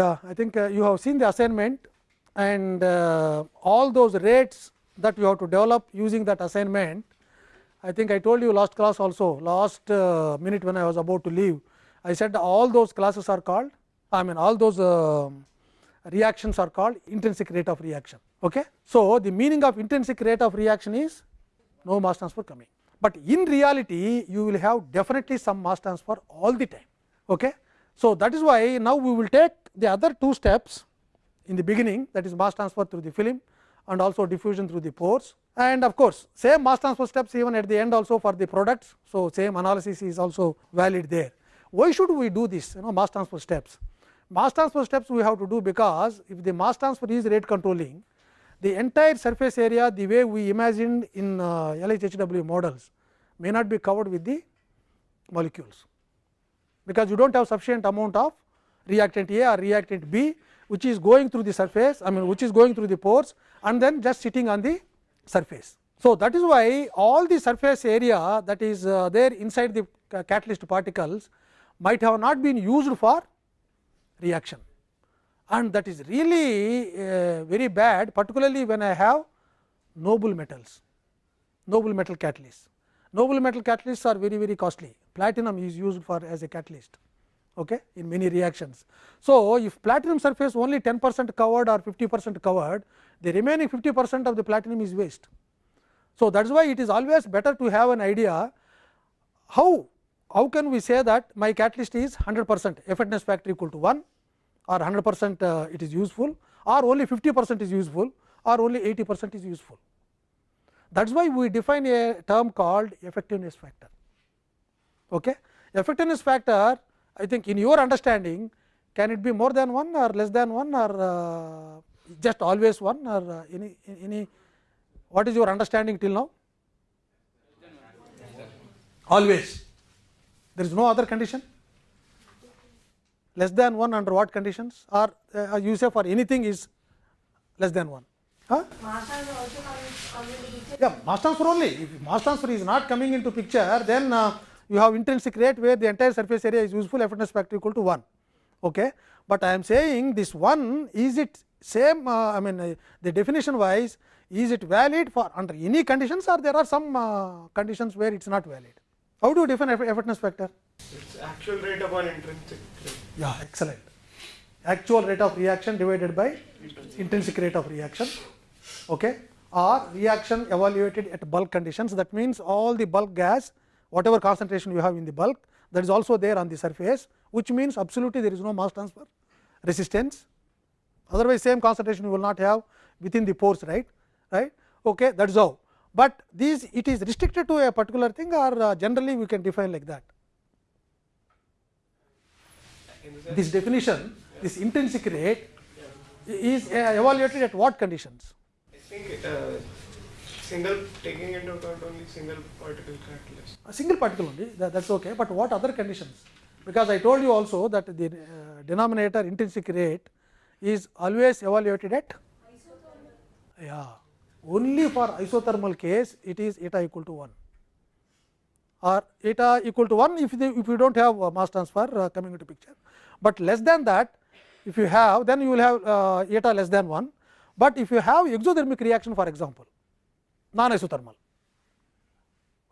Yeah, I think uh, you have seen the assignment and uh, all those rates that you have to develop using that assignment. I think I told you last class also last uh, minute when I was about to leave. I said all those classes are called I mean all those uh, reactions are called intrinsic rate of reaction. Okay. So, the meaning of intrinsic rate of reaction is no mass transfer coming, but in reality you will have definitely some mass transfer all the time. Okay. So, that is why now we will take the other two steps in the beginning that is mass transfer through the film and also diffusion through the pores and of course, same mass transfer steps even at the end also for the products. So, same analysis is also valid there. Why should we do this you know mass transfer steps? Mass transfer steps we have to do because if the mass transfer is rate controlling the entire surface area the way we imagined in uh, LHHW models may not be covered with the molecules, because you do not have sufficient amount of reactant A or reactant B which is going through the surface I mean which is going through the pores and then just sitting on the surface. So, that is why all the surface area that is uh, there inside the catalyst particles might have not been used for reaction and that is really uh, very bad particularly when I have noble metals, noble metal catalysts. Noble metal catalysts are very very costly, platinum is used for as a catalyst okay, in many reactions. So, if platinum surface only 10 percent covered or 50 percent covered, the remaining 50 percent of the platinum is waste. So, that is why it is always better to have an idea how, how can we say that my catalyst is 100 percent effectiveness factor equal to 1 or 100 percent uh, it is useful or only 50 percent is useful or only 80 percent is useful. That is why we define a term called effectiveness factor. Okay. Effectiveness factor I think in your understanding can it be more than 1 or less than 1 or uh, just always 1 or uh, any, any what is your understanding till now? Always there is no other condition less than 1 under what conditions or uh, you say for anything is less than 1. Huh? Yeah, mass transfer only. If mass transfer is not coming into picture, then uh, you have intrinsic rate where the entire surface area is useful effectiveness factor equal to 1. Okay. But I am saying this 1 is it same uh, I mean uh, the definition wise is it valid for under any conditions or there are some uh, conditions where it is not valid. How do you define effectiveness factor? It is actual rate upon intrinsic rate. Yeah, excellent. Actual rate of reaction divided by intrinsic rate of reaction. Okay. Or reaction evaluated at bulk conditions that means all the bulk gas whatever concentration you have in the bulk that is also there on the surface which means absolutely there is no mass transfer resistance. Otherwise same concentration you will not have within the pores right? Right? Okay that is how. But these it is restricted to a particular thing or uh, generally we can define like that? This definition this intrinsic rate is uh, evaluated at what conditions? I think uh, single taking into account only single particle catalyst. a single particle only that is okay, but what other conditions? Because I told you also that the uh, denominator intrinsic rate is always evaluated at yeah. Only for isothermal case it is eta equal to 1 or eta equal to 1 if, the, if you do not have uh, mass transfer uh, coming into picture, but less than that if you have then you will have uh, eta less than 1, but if you have exothermic reaction for example non isothermal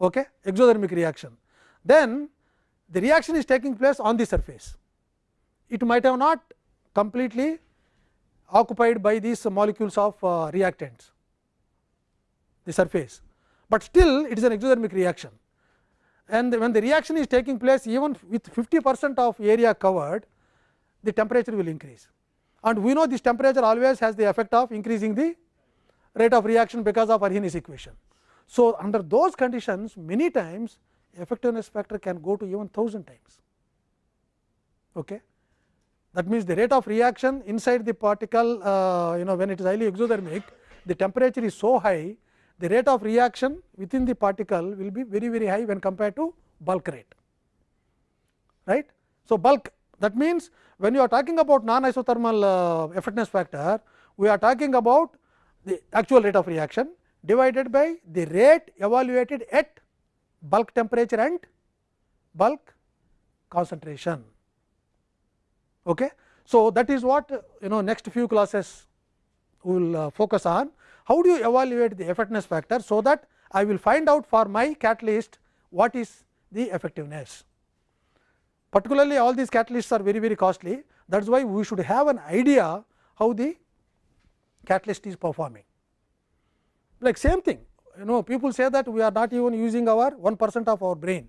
okay, exothermic reaction then the reaction is taking place on the surface it might have not completely occupied by these molecules of uh, reactants the surface, but still it is an exothermic reaction and when the reaction is taking place even with 50 percent of area covered the temperature will increase and we know this temperature always has the effect of increasing the rate of reaction because of Arrhenius equation. So, under those conditions many times effectiveness factor can go to even 1000 times. Okay. That means, the rate of reaction inside the particle uh, you know when it is highly exothermic the temperature is so high the rate of reaction within the particle will be very very high when compared to bulk rate right. So, bulk that means, when you are talking about non isothermal uh, effectiveness factor we are talking about the actual rate of reaction divided by the rate evaluated at bulk temperature and bulk concentration. Okay. So, that is what you know next few classes we will uh, focus on how do you evaluate the effectiveness factor. So, that I will find out for my catalyst what is the effectiveness. Particularly all these catalysts are very very costly that is why we should have an idea how the catalyst is performing. Like same thing you know people say that we are not even using our 1 percent of our brain.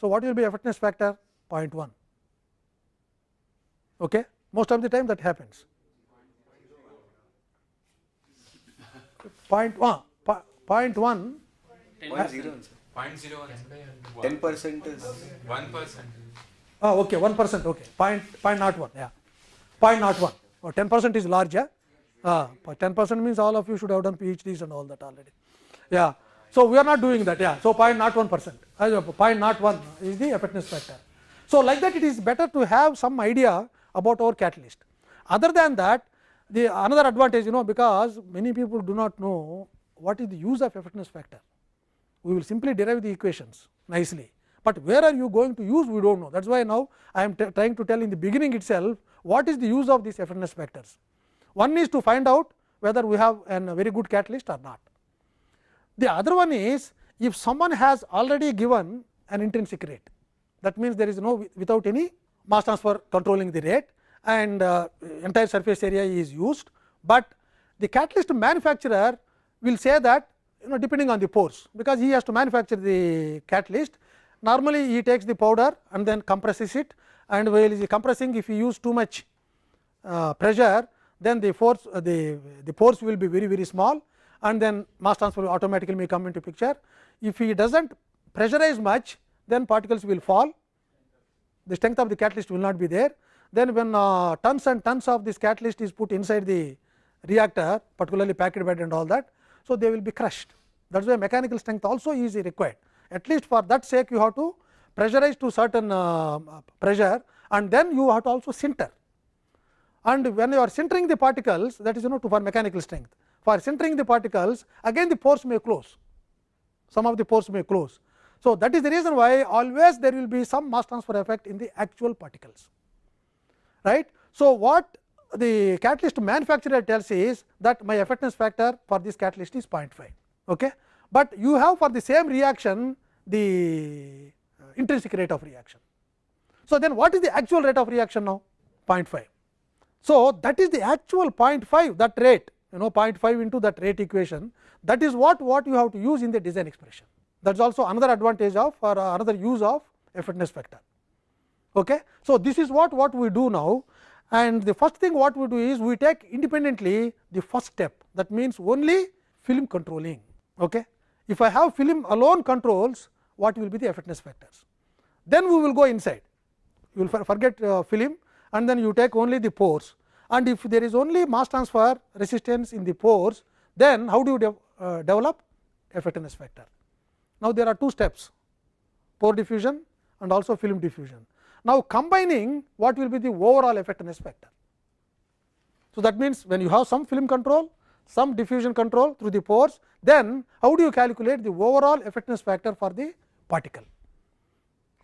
So, what will be effectiveness factor 0.1 okay. most of the time that happens. Point one, point one. Point zero. Point zero one. Ten percent is One percent. Oh, okay, one percent. Okay, point point not one. Yeah, point not one. Or ten percent is large. Yeah, uh, ten percent means all of you should have done PhDs and all that already. Yeah. So we are not doing that. Yeah. So point not one percent. Point not one is the effectiveness factor. So like that, it is better to have some idea about our catalyst. Other than that, the another advantage, you know, because many people do not know what is the use of effectiveness factor. We will simply derive the equations nicely, but where are you going to use we do not know. That is why now I am trying to tell in the beginning itself what is the use of these effectiveness factors. One is to find out whether we have a very good catalyst or not. The other one is if someone has already given an intrinsic rate that means there is no without any mass transfer controlling the rate and uh, entire surface area is used, but the catalyst manufacturer will say that you know depending on the pores because he has to manufacture the catalyst. Normally he takes the powder and then compresses it. And while he is compressing if he use too much uh, pressure then the force uh, the the force will be very very small and then mass transfer automatically may come into picture if he does not pressurize much then particles will fall the strength of the catalyst will not be there then when uh, tons and tons of this catalyst is put inside the reactor particularly packed bed and all that. So, they will be crushed that is why mechanical strength also is required at least for that sake you have to pressurize to certain uh, pressure and then you have to also sinter and when you are sintering the particles that is you know to for mechanical strength for sintering the particles again the pores may close some of the pores may close. So, that is the reason why always there will be some mass transfer effect in the actual particles right. So, what the catalyst manufacturer tells is that my effectiveness factor for this catalyst is 0.5, okay. but you have for the same reaction the intrinsic rate of reaction. So, then what is the actual rate of reaction now 0.5. So, that is the actual 0.5 that rate you know 0.5 into that rate equation that is what what you have to use in the design expression that is also another advantage of or another use of effectiveness factor. Okay. So, this is what, what we do now and the first thing what we do is we take independently the first step that means only film controlling. Okay. If I have film alone controls what will be the effectiveness factors. Then we will go inside you will forget uh, film and then you take only the pores and if there is only mass transfer resistance in the pores then how do you de uh, develop effectiveness factor. Now, there are two steps pore diffusion and also film diffusion. Now, combining what will be the overall effectiveness factor. So, that means, when you have some film control, some diffusion control through the pores, then how do you calculate the overall effectiveness factor for the particle.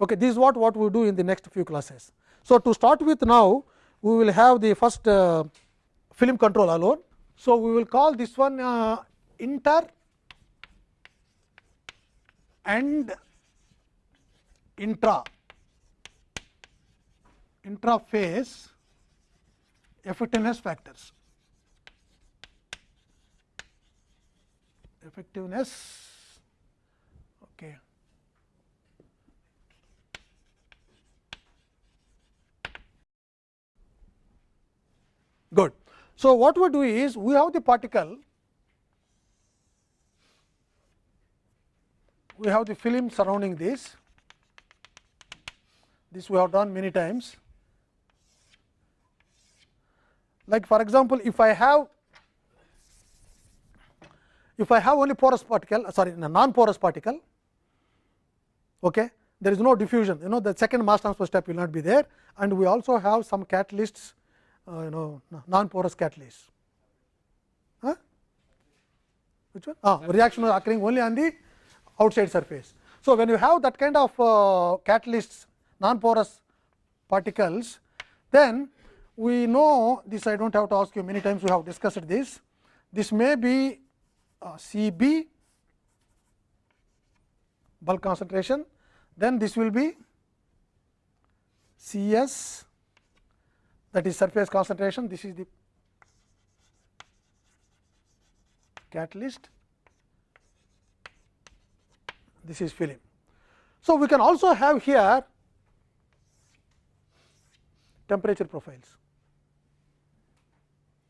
Okay, this is what, what we do in the next few classes. So, to start with now, we will have the first uh, film control alone. So, we will call this one uh, inter and intra intra phase effectiveness factors. Effectiveness Good. So, what we do is we have the particle, we have the film surrounding this, this we have done many times. Like for example, if I have if I have only porous particle uh, sorry non porous particle okay, there is no diffusion you know the second mass transfer step will not be there and we also have some catalysts uh, you know non porous catalysts huh? which one ah, reaction is occurring only on the outside surface. So, when you have that kind of uh, catalysts non porous particles then we know this I do not have to ask you many times we have discussed this. This may be uh, C b bulk concentration, then this will be C s that is surface concentration, this is the catalyst, this is film. So, we can also have here temperature profiles.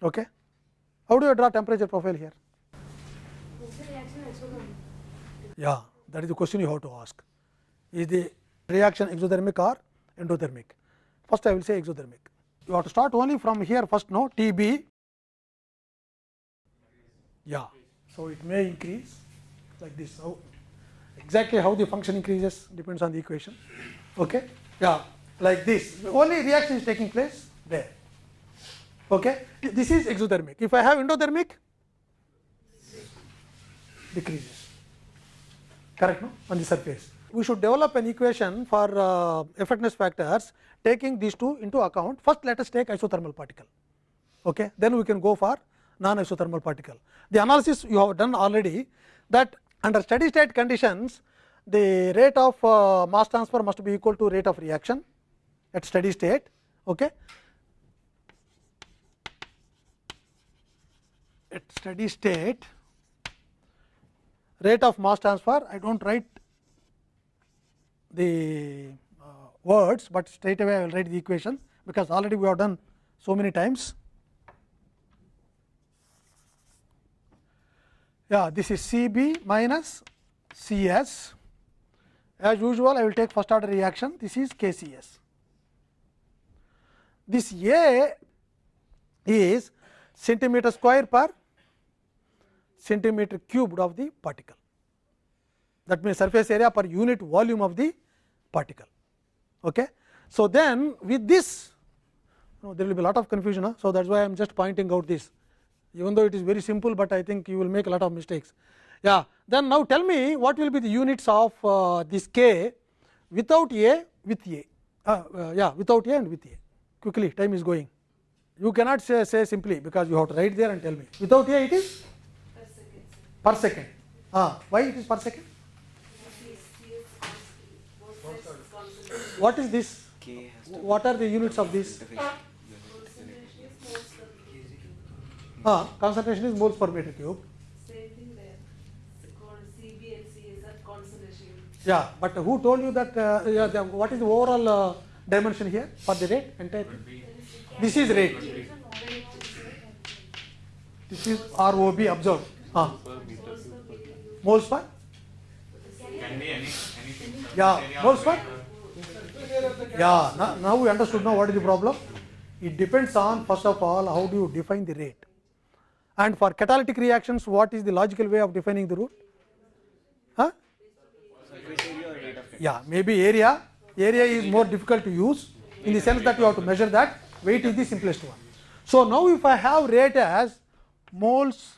Okay. How do you draw temperature profile here? Yeah, that is the question you have to ask. Is the reaction exothermic or endothermic? First, I will say exothermic. You have to start only from here first, no T b. Yeah, so it may increase like this. Exactly how the function increases depends on the equation. Okay, yeah, like this. Only reaction is taking place there. Okay, this is exothermic. If I have endothermic, decreases. Correct, no? On the surface. We should develop an equation for uh, effectiveness factors taking these two into account. First, let us take isothermal particle. Okay, then we can go for non-isothermal particle. The analysis you have done already that under steady state conditions, the rate of uh, mass transfer must be equal to rate of reaction at steady state. Okay. At steady state, rate of mass transfer, I do not write the uh, words, but straight away I will write the equation, because already we have done so many times. Yeah, this is C b minus C s. As usual, I will take first order reaction. This is K C s. This A is centimeter square per centimeter cubed of the particle. That means, surface area per unit volume of the particle. Okay. So, then with this no, there will be a lot of confusion. Huh? So, that is why I am just pointing out this even though it is very simple, but I think you will make a lot of mistakes. Yeah. Then now tell me what will be the units of uh, this k without a with a uh, uh, yeah without a and with a quickly time is going. You cannot say, say simply because you have to write there and tell me without a it is per second. Ah, why it is per second? What is this? K has to What are the units of this? be Ah, concentration is moles per meter cube. Same thing there. It's called CB and CS concentration. Yeah, but who told you that? Uh, yeah, the, what is the overall uh, dimension here for the rate? Entire. This is rate. This is ROB observed. Ah, moles per. Can be any, anything. Yeah, moles per. Yeah, now, now we understood now what is the problem. It depends on first of all how do you define the rate, and for catalytic reactions, what is the logical way of defining the root? Huh? rate Yeah, maybe area. Area is more difficult to use in the sense that you have to measure that. Weight is the simplest one. So now if I have rate as moles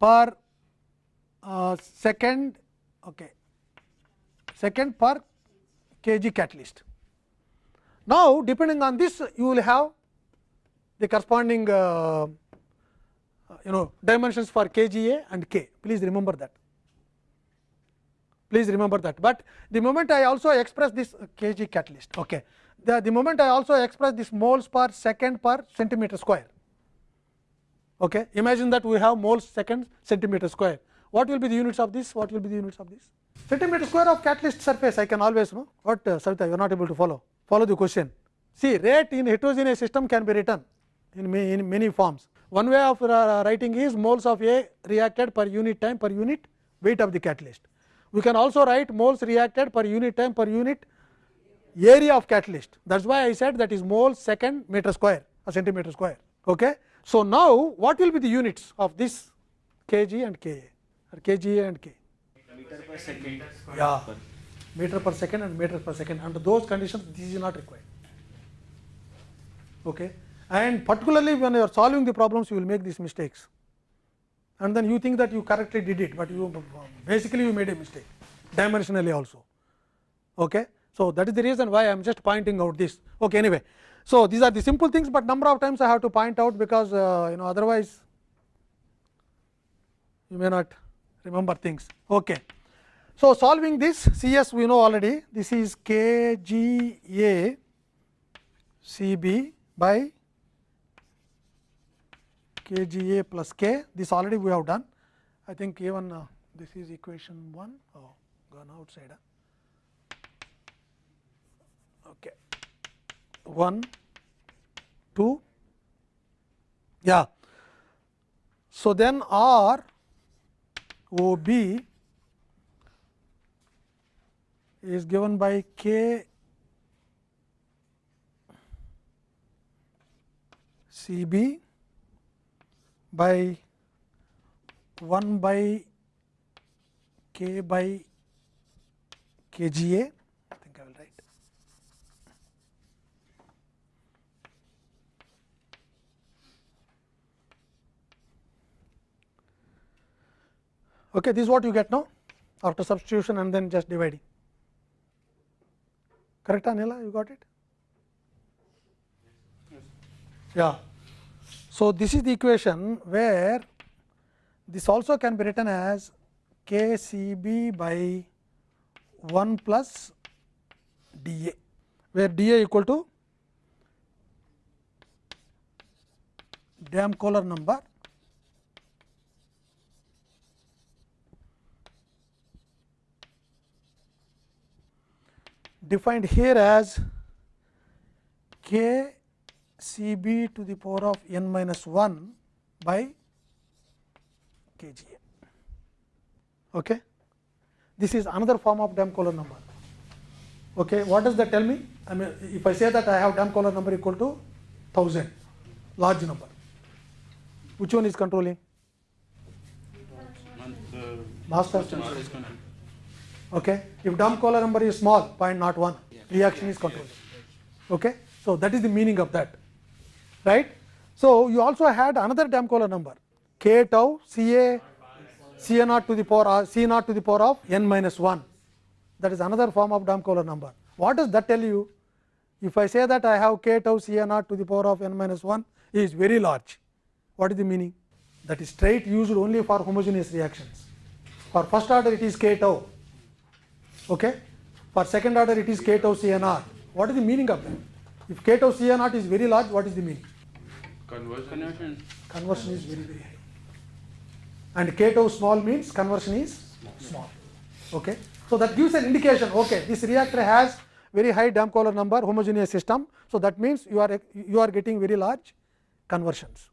per uh, second, okay, second per kg catalyst. Now depending on this, you will have the corresponding uh, you know dimensions for kGa and k. Please remember that please remember that. But the moment I also express this kg catalyst, okay. the, the moment I also express this moles per second per centimeter square. Okay. Imagine that we have moles second centimeter square. What will be the units of this? What will be the units of this? Centimeter square of catalyst surface I can always know. What uh, Savita, you are not able to follow. Follow the question. See rate in heterogeneous system can be written in, in many forms. One way of uh, writing is moles of A reacted per unit time per unit weight of the catalyst. We can also write moles reacted per unit time per unit area of catalyst. That is why I said that is moles second meter square or centimeter square. Okay. So, now what will be the units of this kg and ka or kg and k? Meter per second. Yeah, meter per second and meter per second. Under those conditions, this is not required. Okay. And particularly when you are solving the problems, you will make these mistakes. And then you think that you correctly did it, but you basically you made a mistake dimensionally also. Okay. So, that is the reason why I am just pointing out this. Okay, anyway. So, these are the simple things, but number of times I have to point out because uh, you know otherwise you may not remember things. Okay. So, solving this C s we know already this is k g a C b by k g a plus k this already we have done. I think even uh, this is equation 1 oh gone outside. Okay. 1 2 yeah. So, then R O B is given by K C B by 1 by K by K Okay, this is what you get now after substitution and then just dividing. Correct, Anila? You got it? Yeah. So, this is the equation where this also can be written as k C b by 1 plus d a, where d a equal to Damn-Kohler number defined here as k C b to the power of n minus 1 by k g a. Okay. This is another form of Damn-Kohler number. Okay. What does that tell me? I mean, if I say that I have Damn-Kohler number equal to 1000, large number, which one is controlling? Mass transfer. Okay. If Damkohler number is small, 0.01, reaction is controlled. Okay. So, that is the meaning of that, right. So, you also had another Damkohler number k tau C A C A naught to the power uh, C naught to the power of n minus 1. That is another form of Damn-Kohler number. What does that tell you? If I say that I have k tau C A naught to the power of n minus 1 is very large. What is the meaning? That is straight used only for homogeneous reactions. For first order it is k tau. Okay? For second order it is k tau C A naught. What is the meaning of that? If k tau C A naught is very large, what is the meaning? Conversion. Conversion is very very high. And k tau small means conversion is small. Okay. So that gives an indication. Okay, this reactor has very high Damkohler number, homogeneous system. So that means you are you are getting very large conversions.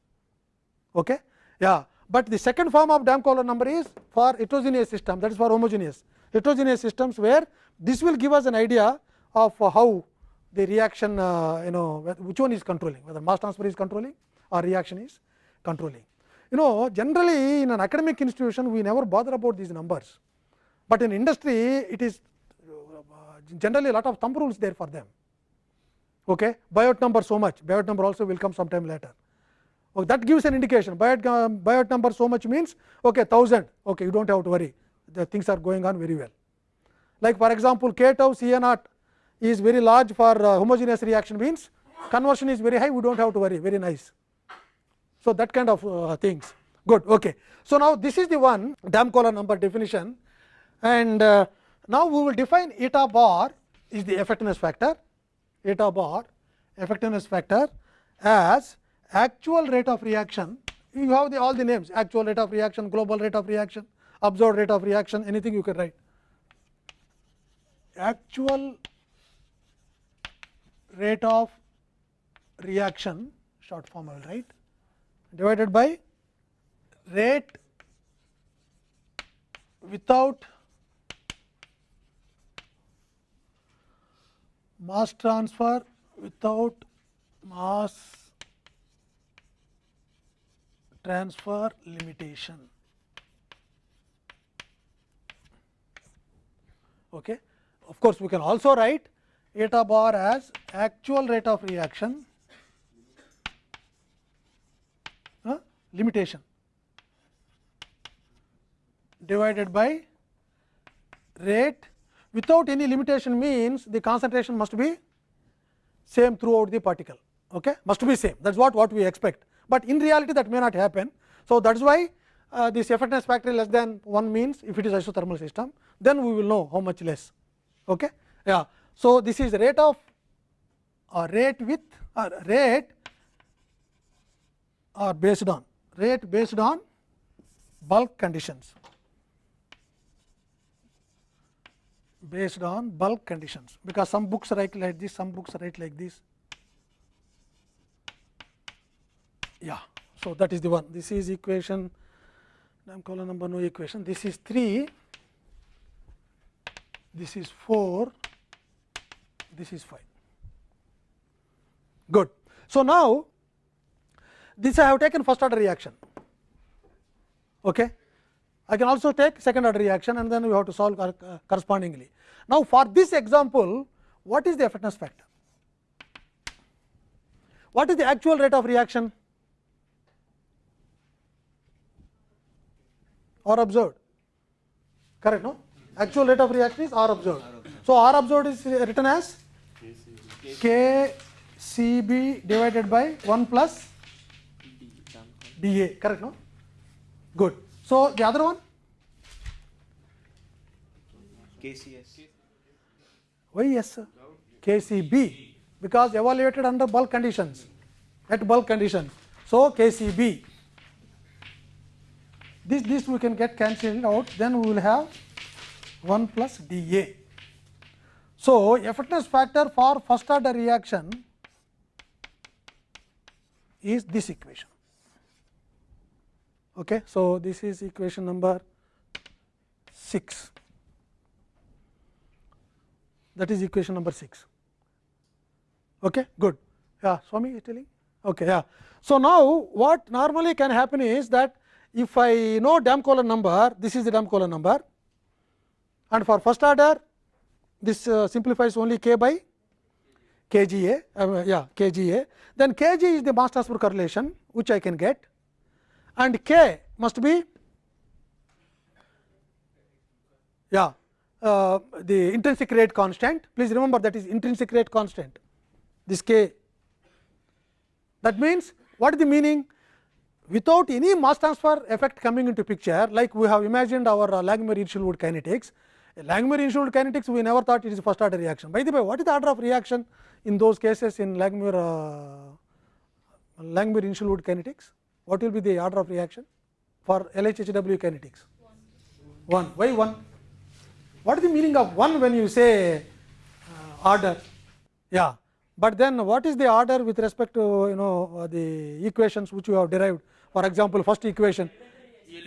Okay. Yeah. But the second form of Damkohler number is for heterogeneous system. That is for homogeneous heterogeneous systems, where this will give us an idea of how the reaction uh, you know which one is controlling whether mass transfer is controlling or reaction is controlling. You know generally in an academic institution we never bother about these numbers, but in industry it is uh, generally a lot of thumb rules there for them. Okay. Biot number so much, Biot number also will come sometime later. Okay, that gives an indication Biot, uh, Biot number so much means okay 1000 okay you do not have to worry the things are going on very well. Like for example, k tau C A naught is very large for uh, homogeneous reaction means conversion is very high we do not have to worry very nice. So, that kind of uh, things good. Okay. So, now this is the one Damkohler number definition and uh, now we will define eta bar is the effectiveness factor eta bar effectiveness factor as actual rate of reaction you have the all the names actual rate of reaction global rate of reaction observed rate of reaction anything you can write actual rate of reaction short form I will write divided by rate without mass transfer without mass transfer limitation. Okay. Of course, we can also write eta bar as actual rate of reaction uh, limitation divided by rate without any limitation means the concentration must be same throughout the particle okay must be same thats what what we expect, but in reality that may not happen. So, thats why uh, this effectiveness factor less than 1 means if it is isothermal system then we will know how much less. Okay? Yeah. So, this is rate of or rate with or rate or based on rate based on bulk conditions based on bulk conditions because some books write like this some books write like this yeah so that is the one this is equation Damkohler number no equation this is 3 this is 4 this is 5 good so now this I have taken first order reaction. Okay. I can also take second order reaction and then we have to solve uh, correspondingly. Now, for this example, what is the effectiveness factor? What is the actual rate of reaction or observed? Correct, no? Actual rate of reaction is R observed. So, R observed is written as K C B divided by 1 plus D A, correct, no? Good. So, the other one? KCS. Why yes, sir? KCB, because evaluated under bulk conditions, at bulk conditions. So, KCB. This, this we can get cancelled out, then we will have 1 plus dA. So, effectiveness factor for first order reaction is this equation. Okay. So, this is equation number 6 that is equation number 6. Okay, good. Yeah, Swami is telling. Okay, yeah. So now what normally can happen is that if I know Damkohler number, this is the Damkohler number, and for first order, this uh, simplifies only k by kGa, uh, yeah, kGa. Then kg is the mass transfer correlation, which I can get, and k must be yeah uh, the intrinsic rate constant. Please remember that is intrinsic rate constant, this k. That means, what is the meaning? Without any mass transfer effect coming into picture, like we have imagined our uh, Langmuir-Hinshelwood kinetics. Langmuir-Hinshelwood kinetics, we never thought it is first order reaction. By the way, what is the order of reaction in those cases in Langmuir, uh, Langmuir-Hinshelwood kinetics? What will be the order of reaction for LHHW kinetics? 1. Why 1? What is the meaning of 1 when you say uh, order? Yeah, but then what is the order with respect to you know uh, the equations which you have derived? For example, first equation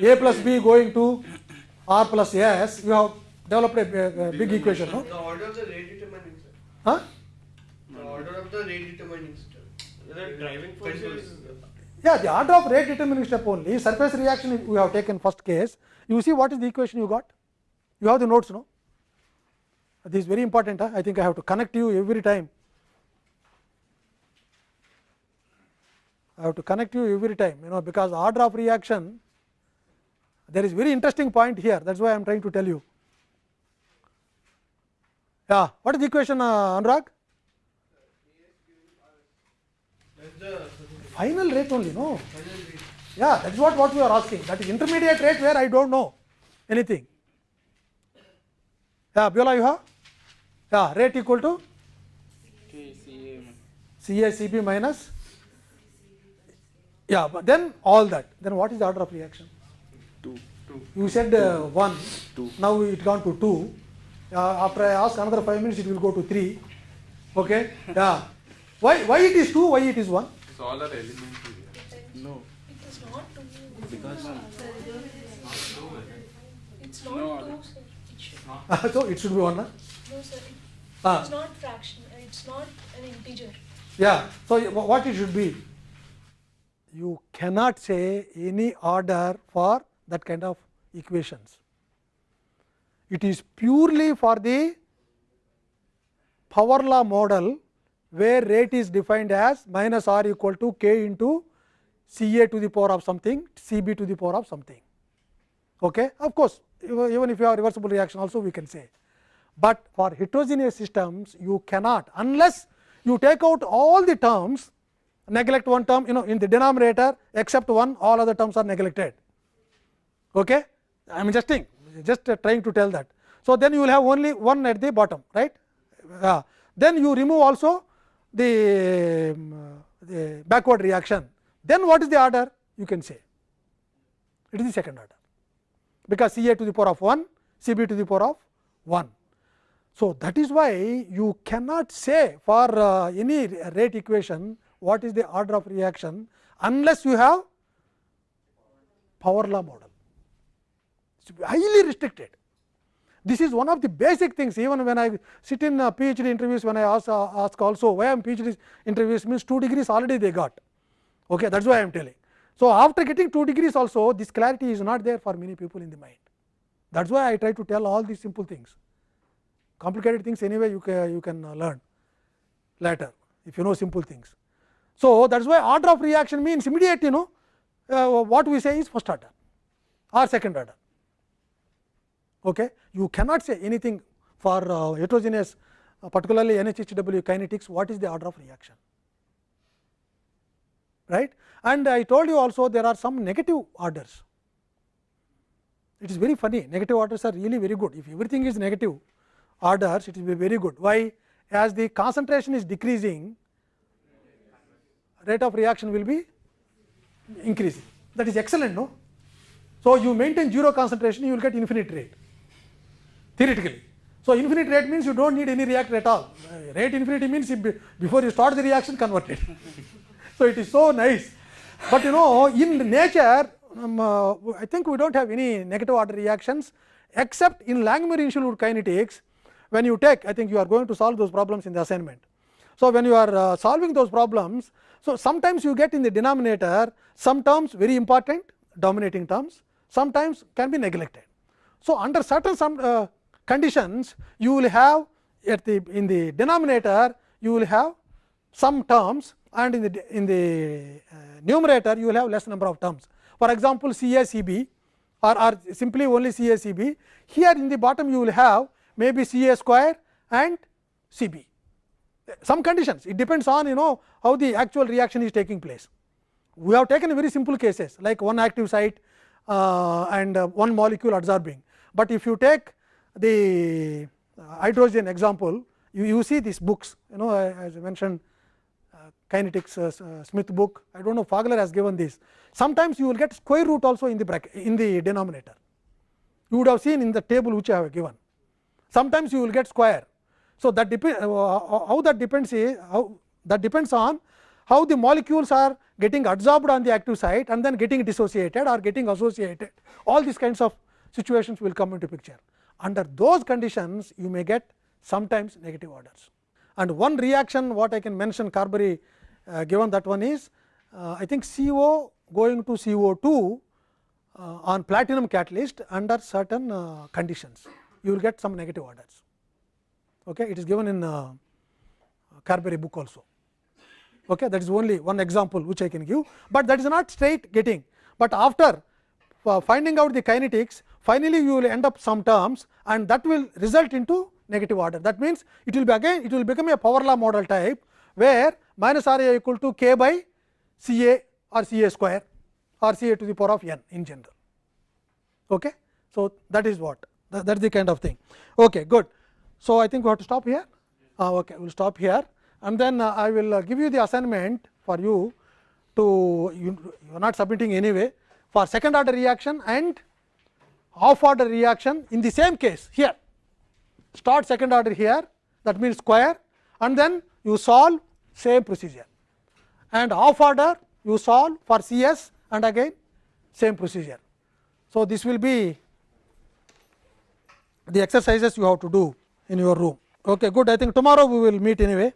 a plus b going to r plus s, you have developed a, big equation, no? The order of the rate determining step. Huh? The order of the rate determining step. The driving force is Yeah, the order of rate determining step only. Surface reaction we have taken first case. You see what is the equation you got? You have the notes, no? This is very important. Huh? I think I have to connect you every time. I have to connect you every time, you know, because order of reaction, there is very interesting point here. That is why I am trying to tell you. Yeah, what is the equation, uh, Anurag? Final rate only, no? Yeah, that is what, what we are asking. That is intermediate rate where I do not know anything. Yeah, Biola, you have? Yeah, rate equal to KCA. CA CB minus. Yeah, but then all that. Then what is the order of reaction? 2. two. You said uh, 1, Two. now it gone to 2. Uh, after I ask another 5 minutes, it will go to 3. Okay? Yeah. Why, why it is 2, why it is 1? It's all are elementary. No. It is not two. Because It's not No, two, sir. It should, so it should be 1. Huh? no, sir. It, Ah. It's not fraction. It's not an integer. Yeah. So, what it should be? You cannot say any order for that kind of equations. It is purely for the power law model where rate is defined as minus r equal to k into C A to the power of something, C B to the power of something. Okay? Of course, even if you have reversible reaction also we can say. But for heterogeneous systems you cannot unless you take out all the terms neglect one term you know in the denominator except one all other terms are neglected. Okay? I am just just uh, trying to tell that. So, then you will have only one at the bottom right. Uh, then you remove also the, um, the backward reaction then what is the order you can say it is the second order because C a to the power of 1 C b to the power of 1. So, that is why you cannot say for uh, any rate equation what is the order of reaction unless you have power law model. It is highly restricted. This is one of the basic things even when I sit in PhD interviews when I ask, uh, ask also why I am PhD interviews means 2 degrees already they got okay, that is why I am telling. So, after getting 2 degrees also this clarity is not there for many people in the mind that is why I try to tell all these simple things complicated things anyway you can, you can learn later if you know simple things. So, that is why order of reaction means immediate you know uh, what we say is first order or second order. Okay. You cannot say anything for uh, heterogeneous uh, particularly NHHW kinetics what is the order of reaction right. And I told you also there are some negative orders it is very funny negative orders are really very good if everything is negative orders it will be very good why as the concentration is decreasing rate of reaction will be increasing that is excellent no so you maintain zero concentration you will get infinite rate theoretically so infinite rate means you don't need any reactor at all Uh, rate infinity means if before you start the reaction convert it so it is so nice but you know in nature um, uh, I think we do not have any negative order reactions except in Langmuir-Hinshelwood kinetics when you take I think you are going to solve those problems in the assignment. So, when you are uh, solving those problems, so sometimes you get in the denominator some terms very important dominating terms, sometimes can be neglected. So, under certain some uh, conditions you will have at the in the denominator you will have some terms and in the in the uh, numerator you will have less number of terms. For example, C A C B or, or simply only C A C B here in the bottom you will have maybe C A square and C B some conditions it depends on you know how the actual reaction is taking place. We have taken very simple cases like one active site uh, and uh, one molecule adsorbing, but if you take the uh, hydrogen example you, you see these books you know as I mentioned uh, kinetics uh, uh, Smith book I do not know Fogler has given this. Sometimes you will get square root also in the bracket in the denominator you would have seen in the table which I have given. Sometimes you will get square. So, that depend uh, how that depends is how that depends on how the molecules are getting adsorbed on the active site and then getting dissociated or getting associated all these kinds of situations will come into picture. Under those conditions you may get sometimes negative orders. And one reaction what I can mention Carberry uh, given that one is uh, I think CO going to CO2 uh, on platinum catalyst under certain uh, conditions you will get some negative orders. Okay. It is given in uh, Carberry book also. Okay. That is only one example which I can give, but that is not straight getting, but after uh, finding out the kinetics finally you will end up some terms and that will result into negative order. That means, it will be again it will become a power law model type where minus R a equal to k by C a or C a square or C a to the power of n in general. Okay. So, that is what that, that is the kind of thing. Okay, good. So, I think we have to stop here. Uh, okay, we will stop here and then uh, I will uh, give you the assignment for you to you, you are not submitting anyway for second order reaction and half order reaction in the same case here start second order here that means square and then you solve same procedure and half order you solve for C s and again same procedure. So, this will be the exercises you have to do in your room. Okay, good. I think tomorrow we will meet anyway.